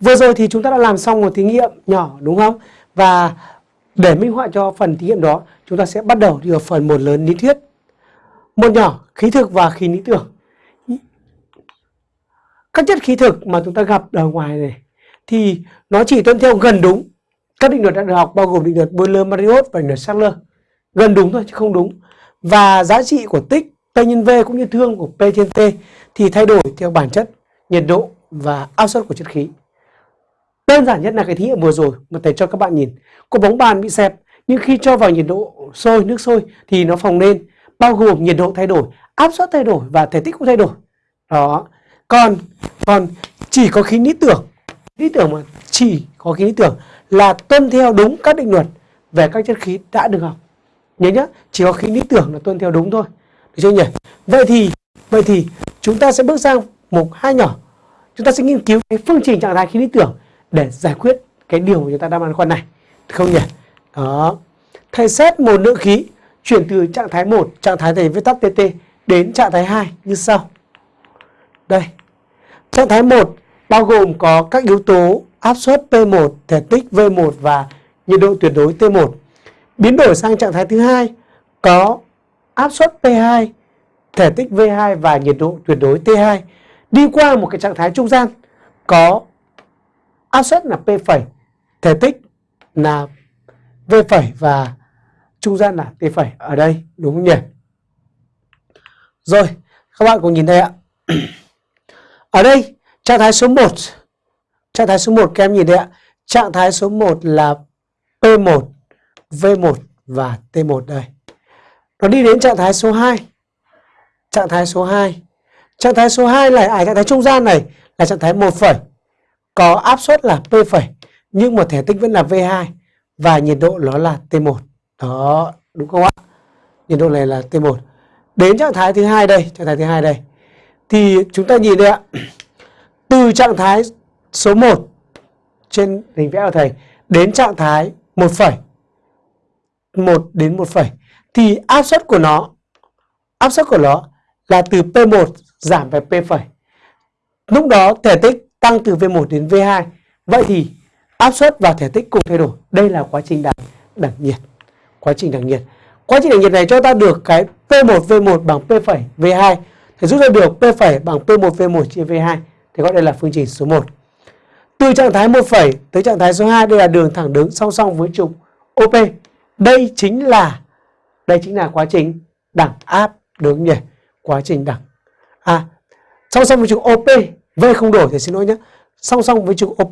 Vừa rồi thì chúng ta đã làm xong một thí nghiệm nhỏ đúng không? Và để minh họa cho phần thí nghiệm đó, chúng ta sẽ bắt đầu đi vào phần một lớn lý thuyết. Một nhỏ khí thực và khí lý tưởng. Các chất khí thực mà chúng ta gặp ở ngoài này thì nó chỉ tuân theo gần đúng các định luật đã được học bao gồm định luật boiler mariot và định luật Sackler. Gần đúng thôi chứ không đúng. Và giá trị của tích P nhân V cũng như thương của P trên T thì thay đổi theo bản chất, nhiệt độ và áp suất của chất khí. Đơn giản nhất là cái thí nghiệm vừa rồi mà thầy cho các bạn nhìn. Có bóng bàn bị xẹp nhưng khi cho vào nhiệt độ sôi, nước sôi thì nó phồng lên bao gồm nhiệt độ thay đổi, áp suất thay đổi và thể tích cũng thay đổi. Đó. Còn còn chỉ có khí lý tưởng, lý tưởng mà chỉ có khí lý tưởng là tuân theo đúng các định luật về các chất khí đã được học. Nhớ nhá, chỉ có khí lý tưởng là tuân theo đúng thôi. Được chưa nhỉ? Vậy thì vậy thì chúng ta sẽ bước sang mục hai nhỏ. Chúng ta sẽ nghiên cứu cái phương trình trạng thái khí lý tưởng để giải quyết cái điều mà chúng ta đang băn khoăn này. Không nhỉ? Đó. Thầy xét một lượng khí chuyển từ trạng thái 1, trạng thái thầy viết tắt TT đến trạng thái 2 như sau. Đây. Trạng thái 1 bao gồm có các yếu tố áp suất P1, thể tích V1 và nhiệt độ tuyệt đối T1. Biến đổi sang trạng thái thứ hai có áp suất P2, thể tích V2 và nhiệt độ tuyệt đối T2. Đi qua một cái trạng thái trung gian có áp suất là P phẩy, thể tích là V phẩy và trung gian là T phẩy ở đây đúng không nhỉ? Rồi, các bạn cùng nhìn thấy ạ. Ở đây trạng thái số 1 Trạng thái số 1 các em nhìn thấy ạ. Trạng thái số 1 là P1, V1 và T1 đây. Nó đi đến trạng thái số 2. Trạng thái số 2. Trạng thái số 2 là à, trạng thái trung gian này là trạng thái 1 phẩy. Có áp suất là P phẩy nhưng mà thể tích vẫn là V2 và nhiệt độ nó là T1. Đó, đúng không ạ? Nhiệt độ này là T1. Đến trạng thái thứ hai đây, trạng thái thứ hai đây. Thì chúng ta nhìn đây ạ. Từ trạng thái số 1 trên hình vẽ của thầy đến trạng thái 1 phẩy 1 đến 1 phẩy thì áp suất của nó áp suất của nó là từ P1 giảm về P phẩy. Lúc đó thể tích tăng từ V1 đến V2. Vậy thì áp suất và thể tích cùng thay đổi. Đây là quá trình đẳng đẳng nhiệt. Quá trình đẳng nhiệt. Quá trình đẳng nhiệt này cho ta được cái P1 V1 bằng P phẩy V2. Thì rút ra được P phẩy bằng P1 V1 chia V2. Thì gọi đây là phương trình số 1. Từ trạng thái 1 phẩy tới trạng thái số 2 đây là đường thẳng đứng song song với trục OP. Đây chính là đây chính là quá trình đẳng áp đúng nhỉ? Quá trình đẳng. À, song song với trục OP, V không đổi thì xin lỗi nhé. Song song với trục